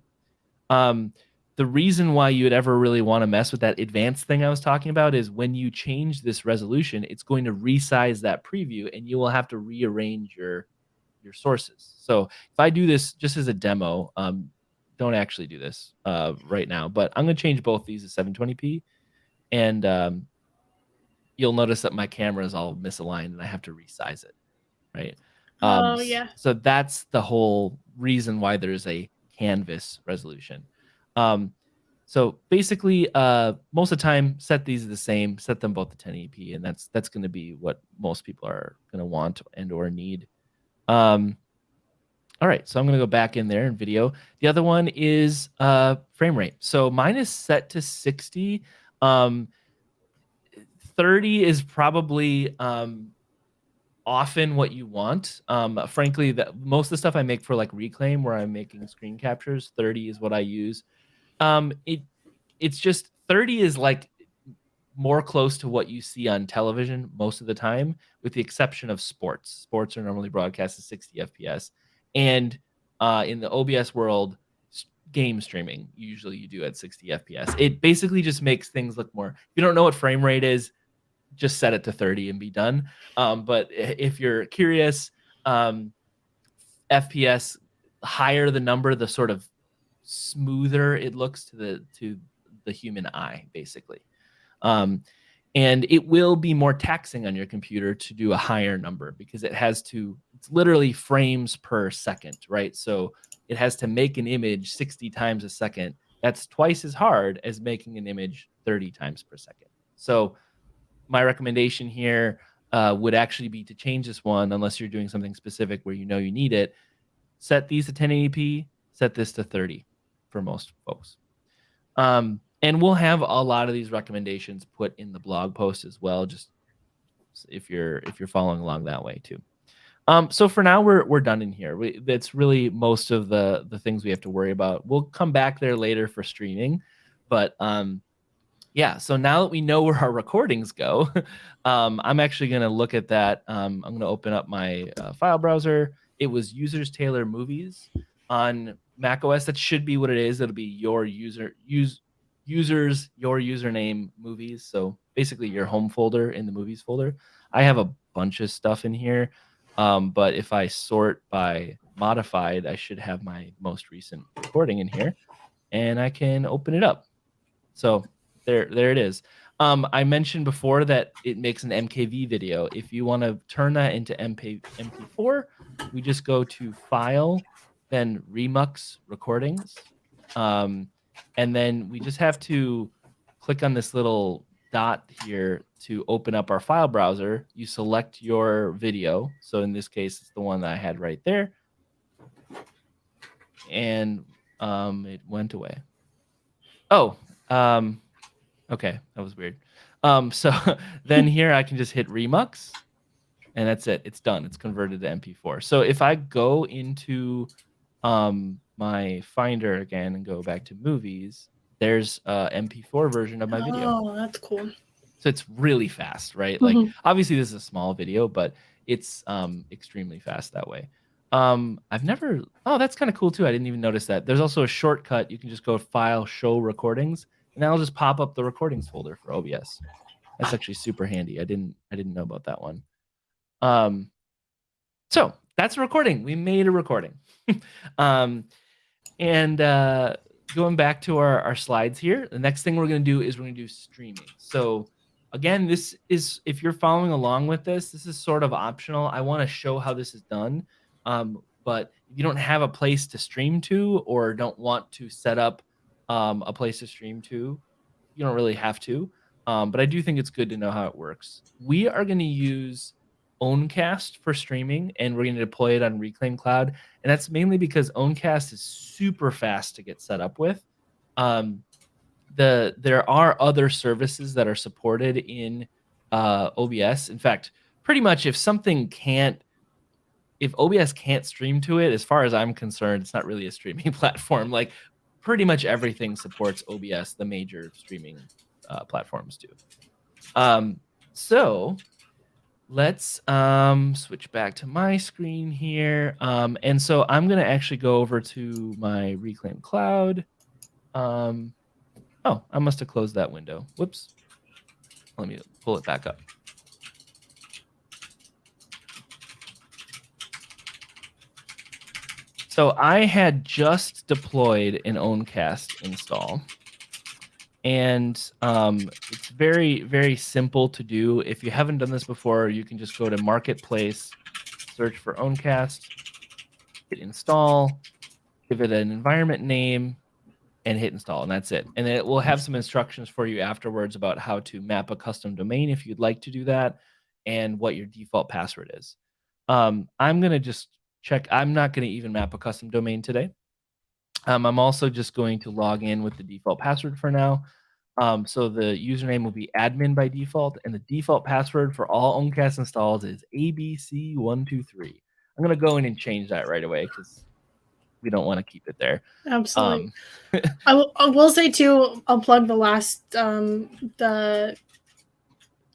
Speaker 1: Um, the reason why you would ever really want to mess with that advanced thing I was talking about is when you change this resolution, it's going to resize that preview and you will have to rearrange your your sources. So if I do this just as a demo, um, don't actually do this uh, right now, but I'm going to change both these to 720p. And um, you'll notice that my camera is all misaligned and I have to resize it. Right.
Speaker 2: Um, oh, yeah.
Speaker 1: So that's the whole reason why there's a canvas resolution. Um, So basically, uh, most of the time, set these the same, set them both to 1080p, and that's that's going to be what most people are going to want and or need. Um, all right, so I'm going to go back in there in video. The other one is uh, frame rate. So mine is set to 60. Um, 30 is probably um, often what you want. Um, frankly, that most of the stuff I make for like Reclaim, where I'm making screen captures, 30 is what I use. Um, it it's just 30 is like more close to what you see on television most of the time, with the exception of sports. Sports are normally broadcast at 60 FPS, and uh, in the OBS world, game streaming usually you do at 60 FPS. It basically just makes things look more. If you don't know what frame rate is, just set it to 30 and be done. Um, but if you're curious, um, FPS higher the number, the sort of smoother it looks to the to the human eye, basically. Um, and it will be more taxing on your computer to do a higher number because it has to it's literally frames per second right so it has to make an image 60 times a second that's twice as hard as making an image 30 times per second so my recommendation here uh, would actually be to change this one unless you're doing something specific where you know you need it set these to 1080p set this to 30 for most folks. Um, and we'll have a lot of these recommendations put in the blog post as well, just if you're if you're following along that way too. Um, so for now, we're we're done in here. We, that's really most of the the things we have to worry about. We'll come back there later for streaming, but um, yeah. So now that we know where our recordings go, um, I'm actually going to look at that. Um, I'm going to open up my uh, file browser. It was users Taylor movies on Mac OS. That should be what it is. It'll be your user use users your username movies. So basically your home folder in the movies folder. I have a bunch of stuff in here, um, but if I sort by modified, I should have my most recent recording in here, and I can open it up. So there, there it is. Um, I mentioned before that it makes an MKV video. If you want to turn that into MP, MP4, we just go to File, then Remux Recordings. Um, and then we just have to click on this little dot here to open up our file browser. You select your video. So in this case, it's the one that I had right there. And um, it went away. Oh, um, okay. That was weird. Um, so then here I can just hit Remux and that's it. It's done. It's converted to MP4. So if I go into um, my Finder again and go back to movies, there's a MP4 version of my video.
Speaker 2: Oh, that's cool.
Speaker 1: So it's really fast, right? Mm-hmm. Like obviously this is a small video, but it's um, extremely fast that way. Um, I've never. Oh, that's kind of cool too. I didn't even notice that. There's also a shortcut. You can just go File, Show Recordings, and that'll just pop up the recordings folder for OBS. That's actually super handy. I didn't. I didn't know about that one. Um, so that's a recording. We made a recording. um, and uh, going back to our, our slides here, the next thing we're going to do is we're going to do streaming. So again, this is, if you're following along with this, this is sort of optional. I want to show how this is done. Um, but if you don't have a place to stream to or don't want to set up um, a place to stream to, you don't really have to. Um, but I do think it's good to know how it works. We are going to use Owncast for streaming, and we're going to deploy it on Reclaim Cloud. And that's mainly because Owncast is super fast to get set up with. Um, the there are other services that are supported in uh, OBS. In fact, pretty much if something can't, if OBS can't stream to it, as far as I'm concerned, it's not really a streaming platform. Like pretty much everything supports OBS, the major streaming uh, platforms do. Um, so let's um, switch back to my screen here. Um, and so I'm going to actually go over to my Reclaim Cloud. Um, oh, I must have closed that window. Whoops. Let me pull it back up. So I had just deployed an Owncast install and um, it's very very simple to do if you haven't done this before you can just go to marketplace search for owncast hit install give it an environment name and hit install, and that's it. And it will have some instructions for you afterwards about how to map a custom domain if you'd like to do that, and what your default password is. Um, I'm gonna just check. I'm not gonna even map a custom domain today. Um, I'm also just going to log in with the default password for now. Um, so the username will be admin by default, and the default password for all Owncast installs is ABC123. I'm gonna go in and change that right away because we don't want to keep it there.
Speaker 2: Absolutely. Um, I, will, I will say too. I'll plug the last um, the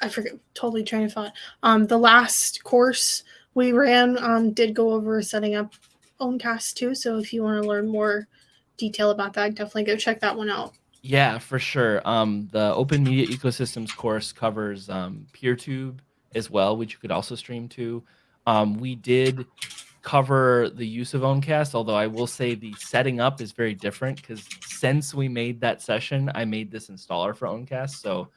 Speaker 2: I forget totally train of thought. Um, the last course we ran um, did go over setting up Owncast too. So if you want to learn more detail about that, definitely go check that one out.
Speaker 1: Yeah, for sure. Um, the Open Media Ecosystems course covers um, PeerTube as well, which you could also stream to. Um, we did cover the use of Owncast, although I will say the setting up is very different because since we made that session, I made this installer for Owncast. So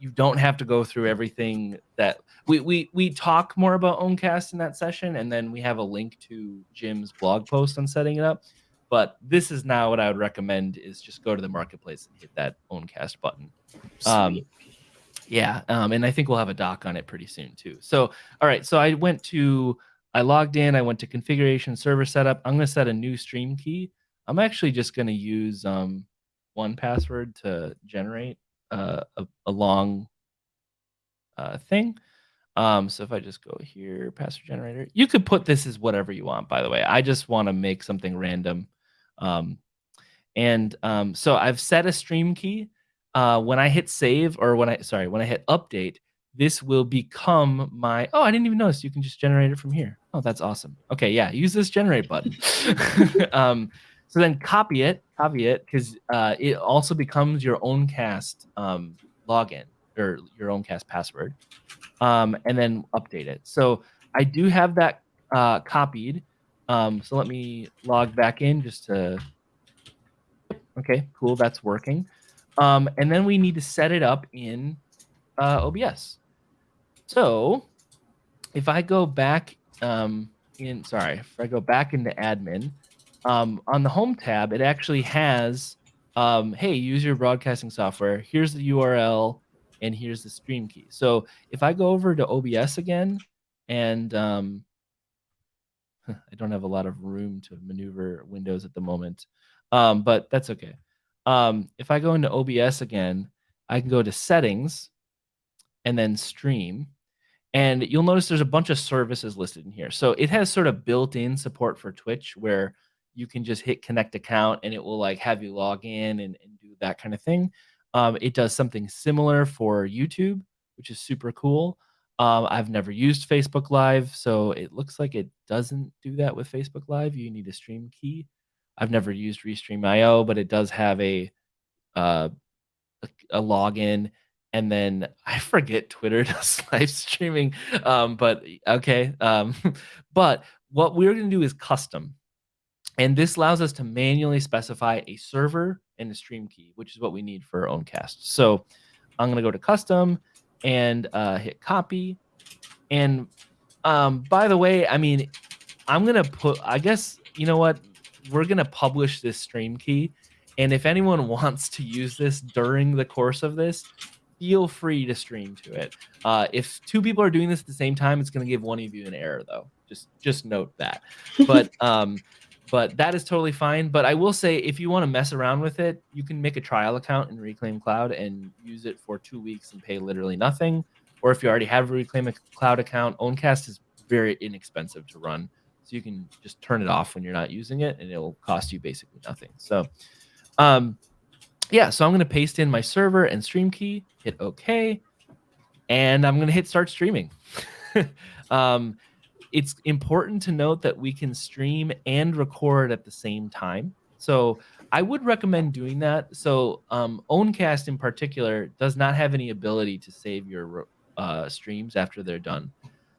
Speaker 1: you don't have to go through everything that we we we talk more about Owncast in that session, and then we have a link to Jim's blog post on setting it up. But this is now what I would recommend is just go to the marketplace and hit that Owncast button. Um, yeah, um, and I think we'll have a doc on it pretty soon too. So, all right, so I went to, I logged in, I went to configuration server setup. I'm going to set a new stream key. I'm actually just going to use um, 1Password to generate a, a, long uh, thing. Um, so if I just go here, password generator, you could put this as whatever you want, by the way. I just want to make something random. Um, and um, so I've set a stream key. Uh, when I hit save or when I, sorry, when I hit update, this will become my, oh, I didn't even notice you can just generate it from here. Oh, that's awesome. Okay, yeah, use this generate button. um, so then copy it, it, because uh, it also becomes your Owncast um, login or your Owncast password, um, and then update it. So I do have that uh, copied. Um, so let me log back in just to. Okay, cool. That's working. Um, and then we need to set it up in uh, OBS. So if I go back um, in, sorry, if I go back into admin, um, on the home tab, it actually has, um, hey, use your broadcasting software. Here's the URL and here's the stream key. So if I go over to OBS again and um, I don't have a lot of room to maneuver Windows at the moment, um, but that's okay. Um, if I go into OBS again, I can go to settings and then stream. And you'll notice there's a bunch of services listed in here. So it has sort of built-in support for Twitch where you can just hit connect account and it will like have you log in and, and do that kind of thing. Um, it does something similar for YouTube, which is super cool. Um, I've never used Facebook Live, so it looks like it doesn't do that with Facebook Live. You need a stream key. I've never used Restream.io, but it does have a, uh, a, a login. And then I forget Twitter does live streaming, um, but okay. Um, but what we're going to do is custom. And this allows us to manually specify a server and a stream key, which is what we need for our Owncast. So I'm going to go to custom and uh, hit copy. And um, by the way, I mean, I'm going to put, I guess, you know what? We're going to publish this stream key. And if anyone wants to use this during the course of this, feel free to stream to it. Uh, if two people are doing this at the same time, it's going to give one of you an error, though. Just just note that. But um, but that is totally fine. But I will say, if you want to mess around with it, you can make a trial account in Reclaim Cloud and use it for two weeks and pay literally nothing. Or if you already have a Reclaim Cloud account, Owncast is very inexpensive to run. So you can just turn it off when you're not using it and it'll cost you basically nothing. So, um, yeah, so I'm going to paste in my server and stream key, hit OK, and I'm going to hit start streaming. um, it's important to note that we can stream and record at the same time. So I would recommend doing that. So um, Owncast in particular does not have any ability to save your uh, streams after they're done,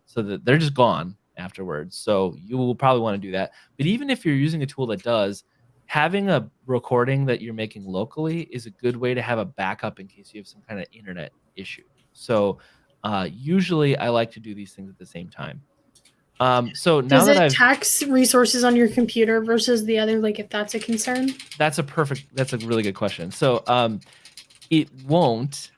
Speaker 1: so that they're just gone afterwards. So you will probably want to do that. But even if you're using a tool that does, having a recording that you're making locally is a good way to have a backup in case you have some kind of internet issue. So uh, usually I like to do these things at the same time. Um, so now
Speaker 2: Does
Speaker 1: that
Speaker 2: it
Speaker 1: I've
Speaker 2: tax resources on your computer versus the other, like if that's a concern?
Speaker 1: that's a perfect that's a really good question. So um, it won't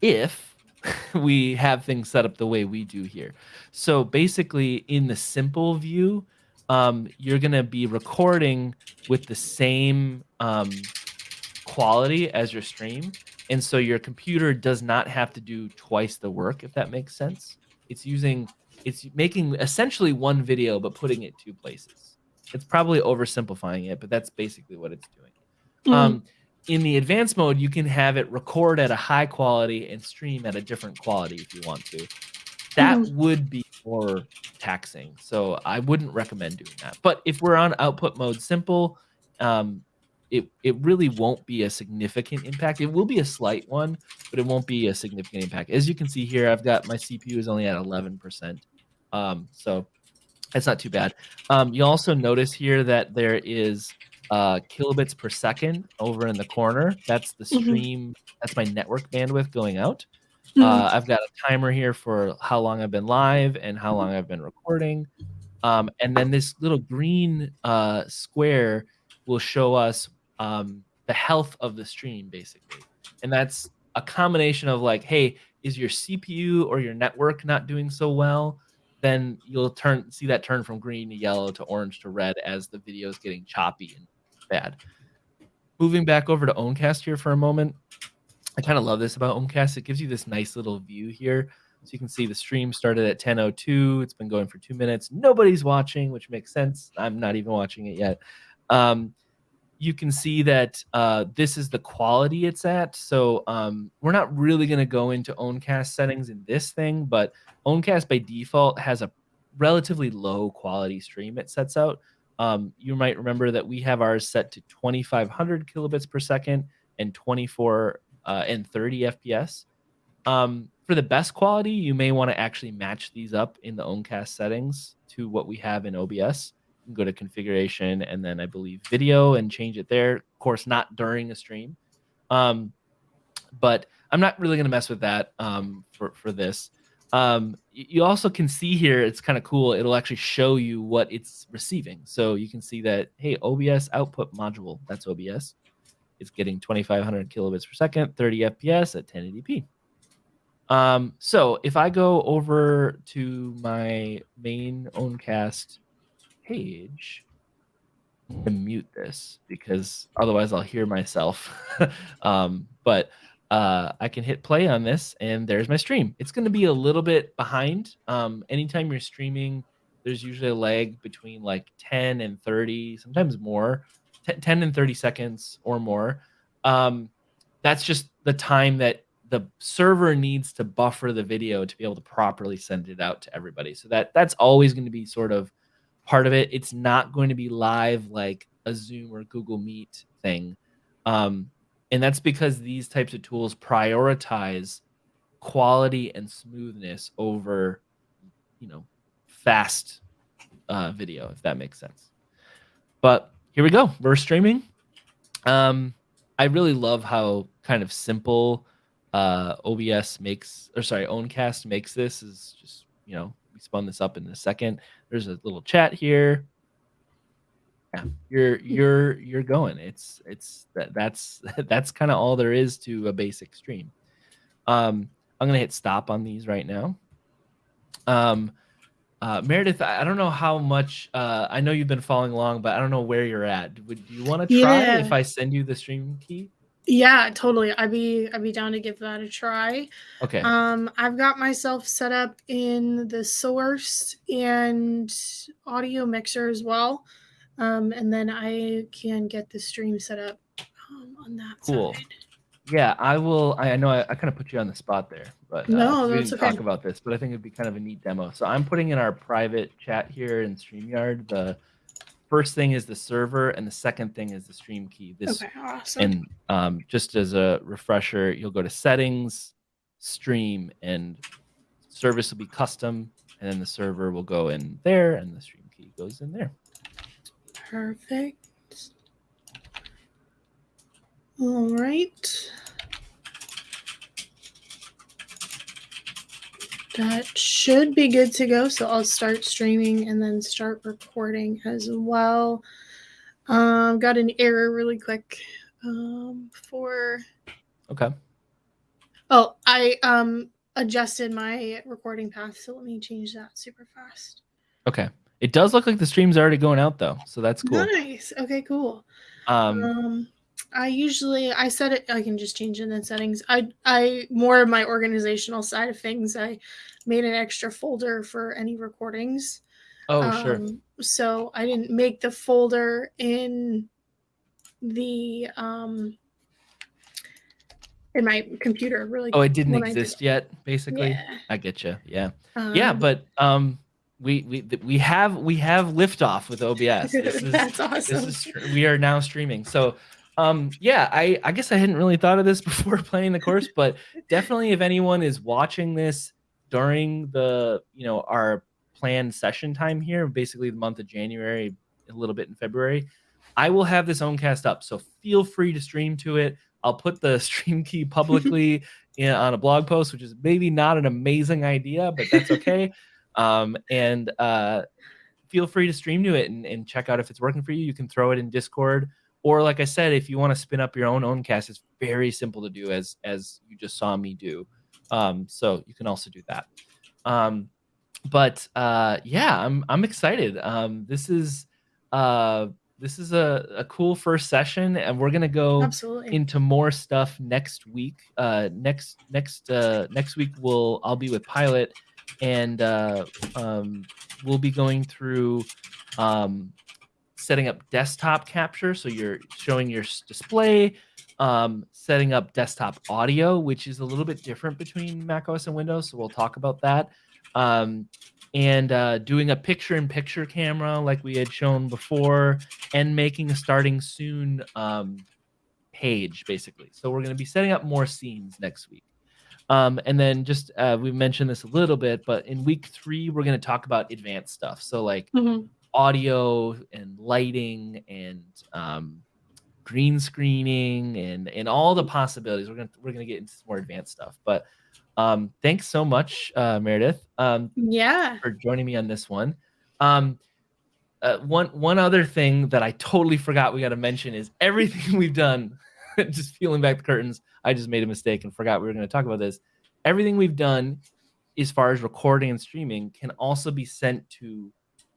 Speaker 1: if we have things set up the way we do here. So basically, in the simple view, um, you're gonna be recording with the same um, quality as your stream, and so your computer does not have to do twice the work. If that makes sense, it's using it's making essentially one video but putting it two places. It's probably oversimplifying it, but that's basically what it's doing. Mm. Um, in the advanced mode, you can have it record at a high quality and stream at a different quality if you want to. That mm. would be more taxing. So I wouldn't recommend doing that. But if we're on output mode simple, um, it, it really won't be a significant impact. It will be a slight one, but it won't be a significant impact. As you can see here, I've got my CPU is only at 11%. Um, so it's not too bad. Um, you also notice here that there is uh, kilobits per second over in the corner. That's the mm-hmm. stream. Mm-hmm. That's my network bandwidth going out. Mm-hmm. Uh, I've got a timer here for how long I've been live and how long I've been recording. Um, and then this little green uh, square will show us um, the health of the stream, basically. And that's a combination of like, hey, is your CPU or your network not doing so well? Then you'll turn see that turn from green to yellow to orange to red as the video is getting choppy and bad. Moving back over to Owncast here for a moment. I kind of love this about Owncast. It gives you this nice little view here. So you can see the stream started at 10.02. It's been going for two minutes. Nobody's watching, which makes sense. I'm not even watching it yet. Um, you can see that uh, this is the quality it's at. So um, we're not really going to go into Owncast settings in this thing, but Owncast by default has a relatively low quality stream it sets out. Um, you might remember that we have ours set to 2500 kilobits per second and 24 uh, and 30 FPS. Um, for the best quality, you may want to actually match these up in the Owncast settings to what we have in OBS. Go to configuration and then I believe video and change it there. Of course, not during a stream. Um, but I'm not really going to mess with that um, for, for this. Um, you also can see here, it's kind of cool. It'll actually show you what it's receiving. So you can see that, hey, OBS output module, that's OBS. It's getting 2,500 kilobits per second, 30 FPS at 1080p. Um, so if I go over to my main Owncast page, and mute this because otherwise I'll hear myself. um, but uh, I can hit play on this and there's my stream. It's going to be a little bit behind. Um, anytime you're streaming, there's usually a lag between like 10 and 30, sometimes more, 10 and 30 seconds or more. Um, that's just the time that the server needs to buffer the video to be able to properly send it out to everybody. So that that's always going to be sort of part of it. It's not going to be live like a Zoom or Google Meet thing. Um, and that's because these types of tools prioritize quality and smoothness over, you know, fast uh, video, if that makes sense. But here we go. We're streaming. Um, I really love how kind of simple uh, OBS makes, or sorry, Owncast makes this. Is just you know we spun this up in a second. There's a little chat here yeah, you're you're you're going. It's it's that that's that's kind of all there is to a basic stream. Um, I'm gonna hit stop on these right now. Um, uh, Meredith, I don't know how much. Uh, I know you've been following along, but I don't know where you're at. Would you want to try yeah. if I send you the stream key?
Speaker 2: Yeah, totally. I'd be I'd be down to give that a try.
Speaker 1: Okay.
Speaker 2: Um, I've got myself set up in the source and audio mixer as well. Um, and then I can get the stream set up um, on that cool. side.
Speaker 1: Yeah, I will. I know I, I kind of put you on the spot there, but uh,
Speaker 2: no,
Speaker 1: we
Speaker 2: didn't okay.
Speaker 1: talk about this. But I think it'd be kind of a neat demo. So I'm putting in our private chat here in Streamyard. The first thing is the server, and the second thing is the stream key.
Speaker 2: This okay, awesome.
Speaker 1: And um, just as a refresher, you'll go to settings, stream, and service will be custom, and then the server will go in there, and the stream key goes in there.
Speaker 2: Perfect. All right. That should be good to go. So I'll start streaming and then start recording as well. Um, got an error really quick um, for.
Speaker 1: Okay.
Speaker 2: Oh, I um adjusted my recording path, so let me change that super fast.
Speaker 1: Okay. It does look like the stream's already going out though, so that's cool.
Speaker 2: Nice. Okay, cool. Um, um I usually I set it I can just change it in settings. I I more of my organizational side of things. I made an extra folder for any recordings.
Speaker 1: Oh, um, sure.
Speaker 2: So I didn't make the folder in the um in my computer really
Speaker 1: Oh, it didn't exist did. yet basically. Yeah. I get you. Yeah. Um, yeah, but um we we we have we have liftoff with OBS. This is,
Speaker 2: That's awesome. This
Speaker 1: is we are now streaming. So um yeah i i guess i hadn't really thought of this before playing the course but definitely if anyone is watching this during the you know our planned session time here basically the month of january a little bit in february i will have this Owncast up. So feel free to stream to it. I'll put the stream key publicly in, on a blog post which is maybe not an amazing idea but that's okay. Um and uh feel free to stream to it and, and check out if it's working for you. You can throw it in discord or like I said, if you want to spin up your own Owncast, it's very simple to do as as you just saw me do. Um, so you can also do that. Um, but uh, yeah, I'm I'm excited. Um, this is uh, this is a, a cool first session, and we're gonna go
Speaker 2: Absolutely.
Speaker 1: into more stuff next week. Uh, next next uh, next week we'll I'll be with Pilot, and uh, um, we'll be going through um, setting up desktop capture, so you're showing your display, um, setting up desktop audio, which is a little bit different between macOS and Windows. So we'll talk about that. Um, and uh, doing a picture-in-picture camera like we had shown before, and making a starting soon um, page basically. So we're going to be setting up more scenes next week. Um, and then just uh, we mentioned this a little bit, but in week three we're going to talk about advanced stuff. So like mm-hmm audio and lighting and um, green screening and and all the possibilities. We're gonna we're gonna get into some more advanced stuff. But um, thanks so much, uh, Meredith. Um,
Speaker 2: yeah,
Speaker 1: for joining me on this one. Um, uh, one one other thing that I totally forgot we got to mention is everything we've done. just peeling back the curtains, I just made a mistake and forgot we were going to talk about this. Everything we've done, as far as recording and streaming, can also be sent to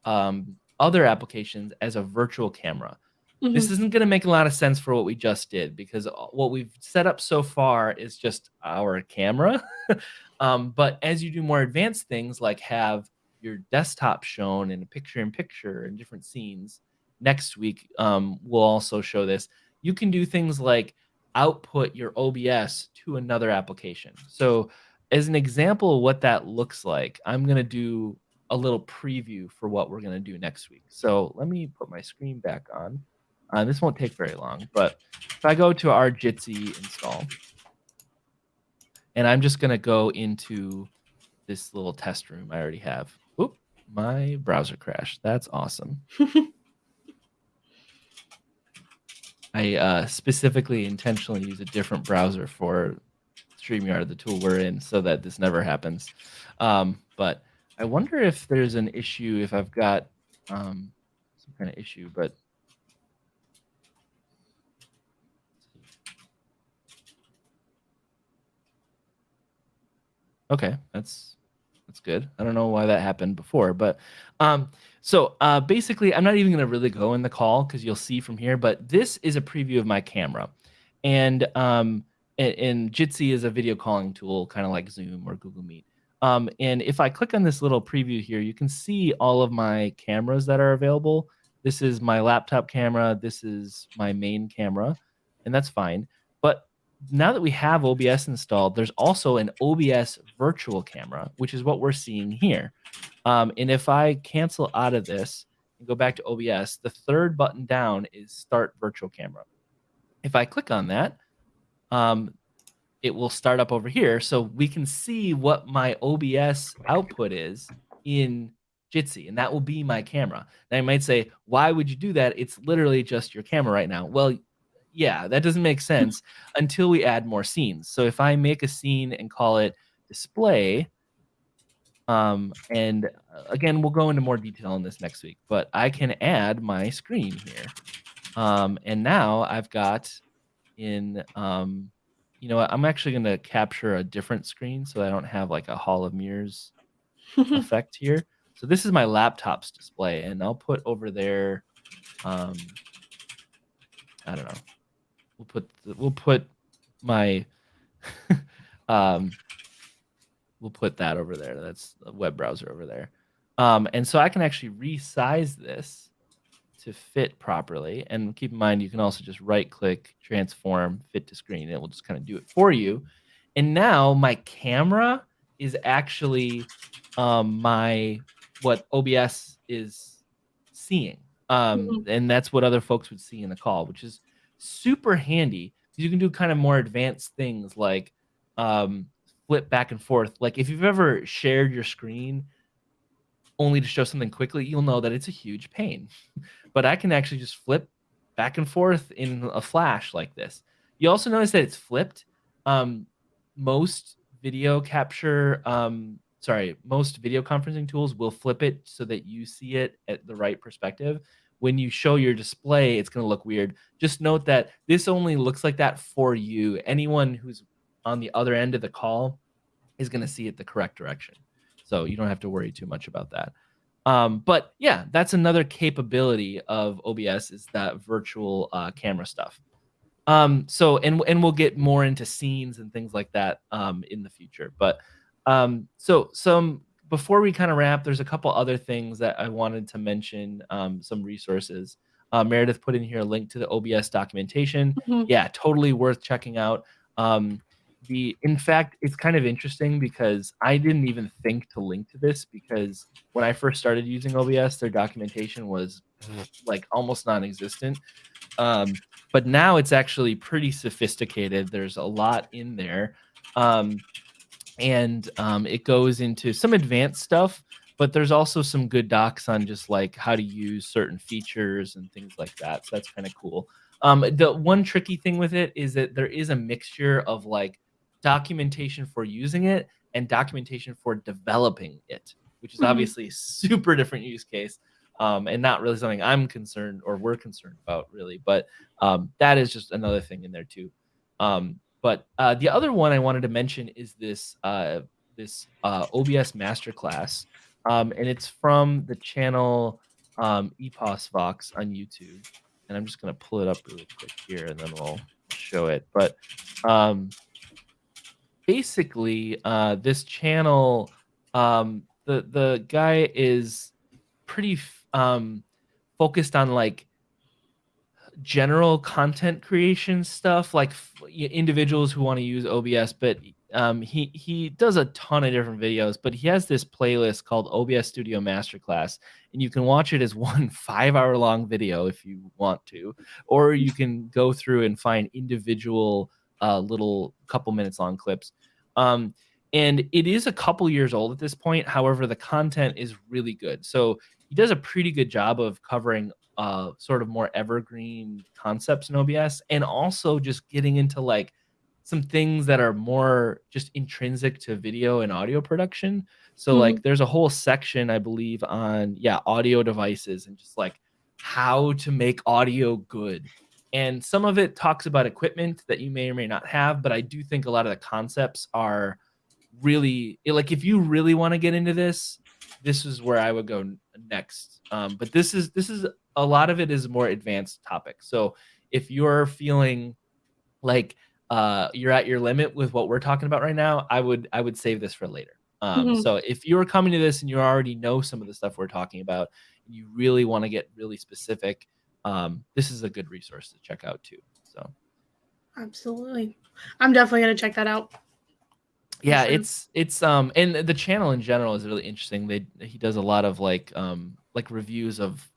Speaker 1: um, other applications as a virtual camera. Mm-hmm. This isn't going to make a lot of sense for what we just did because what we've set up so far is just our camera. um, but as you do more advanced things like have your desktop shown in a picture in picture and different scenes, next week um, we'll also show this. You can do things like output your OBS to another application. So, as an example of what that looks like, I'm going to do a little preview for what we're going to do next week. So let me put my screen back on. Uh, this won't take very long, but if I go to our Jitsi install, and I'm just going to go into this little test room I already have. Oop, my browser crashed. That's awesome. I uh, specifically intentionally use a different browser for StreamYard, the tool we're in, so that this never happens. Um, but I wonder if there's an issue if I've got um, some kind of issue, but okay, that's that's good. I don't know why that happened before, but um, so uh, basically, I'm not even going to really go in the call because you'll see from here. But this is a preview of my camera, and um, and, and Jitsi is a video calling tool, kind of like Zoom or Google Meet. Um, and if I click on this little preview here, you can see all of my cameras that are available. This is my laptop camera. This is my main camera, and that's fine. But now that we have OBS installed, there's also an OBS virtual camera, which is what we're seeing here. Um, and if I cancel out of this and go back to OBS, the third button down is Start Virtual Camera. If I click on that, um, it will start up over here. So we can see what my OBS output is in Jitsi, and that will be my camera. Now you might say, why would you do that? It's literally just your camera right now. Well, yeah, that doesn't make sense until we add more scenes. So if I make a scene and call it display, Um, and uh, again, we'll go into more detail on this next week, but I can add my screen here. Um, and now I've got in, um, you know, what? I'm actually going to capture a different screen so I don't have like a hall of mirrors effect here. So this is my laptop's display and I'll put over there, um, I don't know. We'll put, we'll put my, um, we'll put that over there. That's a web browser over there. Um, and so I can actually resize this to fit properly. And keep in mind, you can also just right click, transform, fit to screen. and It will just kind of do it for you. And now my camera is actually um, my what OBS is seeing. Um, mm-hmm. And that's what other folks would see in the call, which is super handy because you can do kind of more advanced things like um, flip back and forth. Like if you've ever shared your screen only to show something quickly, you'll know that it's a huge pain. but I can actually just flip back and forth in a flash like this. You also notice that it's flipped. Um, most video capture, um, sorry, most video conferencing tools will flip it so that you see it at the right perspective. When you show your display, it's going to look weird. Just note that this only looks like that for you. Anyone who's on the other end of the call is going to see it the correct direction. So you don't have to worry too much about that. Um, but yeah, that's another capability of OBS is that virtual uh, camera stuff. Um, so and and we'll get more into scenes and things like that um, in the future. But um, so some before we kind of wrap, there's a couple other things that I wanted to mention. Um, some resources. Uh, Meredith put in here a link to the OBS documentation. Mm-hmm. Yeah, totally worth checking out. Um, the in fact it's kind of interesting because i didn't even think to link to this because when i first started using obs their documentation was like almost non-existent. Um, but now it's actually pretty sophisticated. There's a lot in there. Um, and um, it goes into some advanced stuff but there's also some good docs on just like how to use certain features and things like that. So that's kind of cool. Um, the one tricky thing with it is that there is a mixture of like documentation for using it and documentation for developing it, which is mm-hmm. obviously super different use case um, and not really something I'm concerned or we're concerned about really. But um, that is just another thing in there too. Um, but uh, the other one I wanted to mention is this uh, this uh, OBS masterclass, um, and it's from the channel um, EposVox on YouTube. And I'm just gonna pull it up really quick here, and then we'll show it. But um, basically uh, this channel um, the the guy is pretty um, focused on like general content creation stuff like individuals who want to use obs but um, he he does a ton of different videos but he has this playlist called obs studio masterclass and you can watch it as one five hour long video if you want to or you can go through and find individual uh, little couple minutes long clips. Um, and it is a couple years old at this point. However, the content is really good. So he does a pretty good job of covering uh, sort of more evergreen concepts in OBS and also just getting into like some things that are more just intrinsic to video and audio production. So mm-hmm. like there's a whole section I believe on yeah, audio devices and just like how to make audio good and some of it talks about equipment that you may or may not have but i do think a lot of the concepts are really like if you really want to get into this this is where i would go next. Um, but this is this is a lot of it is more advanced topic. So if you're feeling like uh, you're at your limit with what we're talking about right now i would i would save this for later. Um, mm-hmm. so if you're coming to this and you already know some of the stuff we're talking about and you really want to get really specific um, this is a good resource to check out too. So,
Speaker 2: absolutely, I'm definitely gonna check that out.
Speaker 1: Yeah, sure. it's it's um and the channel in general is really interesting. They he does a lot of like um like reviews of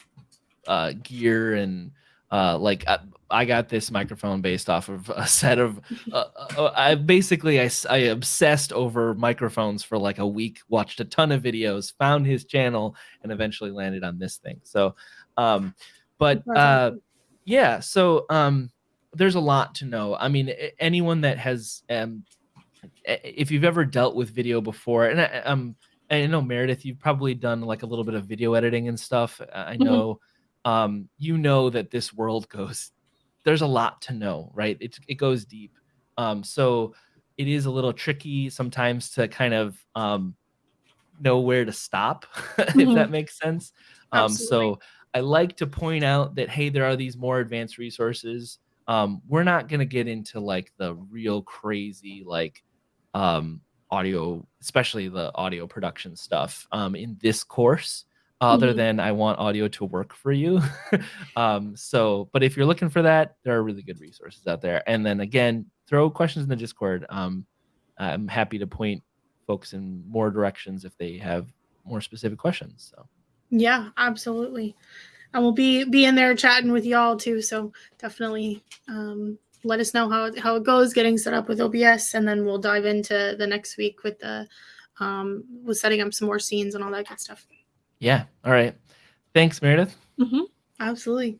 Speaker 1: uh gear and uh like I, uh, I got this microphone based off of a set of uh, uh, I basically I, I obsessed over microphones for like a week watched a ton of videos found his channel and eventually landed on this thing so um but uh, yeah, so um, there's a lot to know. I mean, anyone that has, um, if you've ever dealt with video before, and I, um, I know Meredith, you've probably done like a little bit of video editing and stuff. I mm-hmm. know mm-hmm. um, you know that this world goes. There's a lot to know, right? It it goes deep. Um, so it is a little tricky sometimes to kind of um, know where to stop, mm-hmm. if that makes sense. Um, so I like to point out that hey, there are these more advanced resources. Um, we're not gonna get into like the real crazy like um, audio, especially the audio production stuff um, in this course. Other mm-hmm. than I want audio to work for you. um, so, but if you're looking for that, there are really good resources out there. And then again, throw questions in the Discord. Um, I'm happy to point folks in more directions if they have more specific questions. So,
Speaker 2: yeah, absolutely. And we'll be be in there chatting with y'all too. So definitely um, let us know how how it goes getting set up with OBS, and then we'll dive into the next week with the um, with setting up some more scenes and all that good stuff.
Speaker 1: Yeah. All right. Thanks, Meredith.
Speaker 2: Mm-hmm. Absolutely.